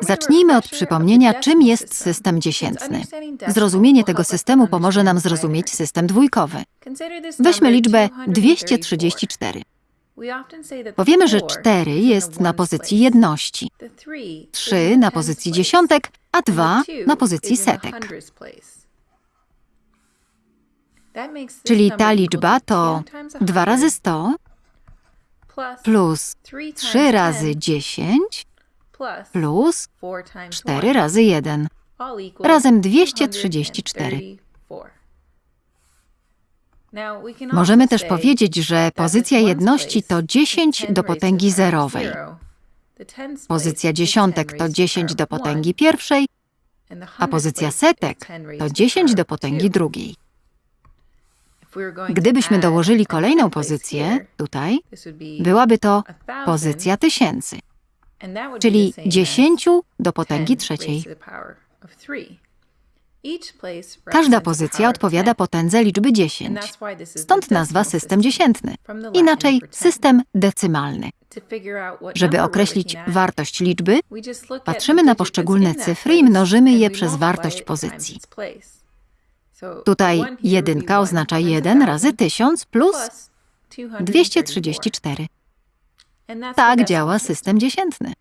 Zacznijmy od przypomnienia, czym jest system. dziesiętny. Zrozumienie tego systemu pomoże nam zrozumieć system dwójkowy. Weźmy liczbę 234. Powiemy, że 4 jest na pozycji jedności, 3 na pozycji dziesiątek, a 2 na pozycji setek. Czyli ta liczba to 2 razy 100 plus 3 razy 10 plus 4 razy 1 razem 234. Możemy też powiedzieć, że pozycja jedności to 10 do potęgi zerowej. Pozycja dziesiątek to 10 do potęgi pierwszej, a pozycja setek to 10 do potęgi drugiej. Gdybyśmy dołożyli kolejną pozycję, tutaj, byłaby to pozycja tysięcy, czyli 10 do potęgi trzeciej. Każda pozycja odpowiada potędze liczby 10. Stąd nazwa system dziesiętny, inaczej system decymalny. Żeby określić wartość liczby, patrzymy na poszczególne cyfry i mnożymy je przez wartość pozycji. Tutaj jedynka oznacza 1 razy 1000 plus 234. Tak działa system dziesiętny.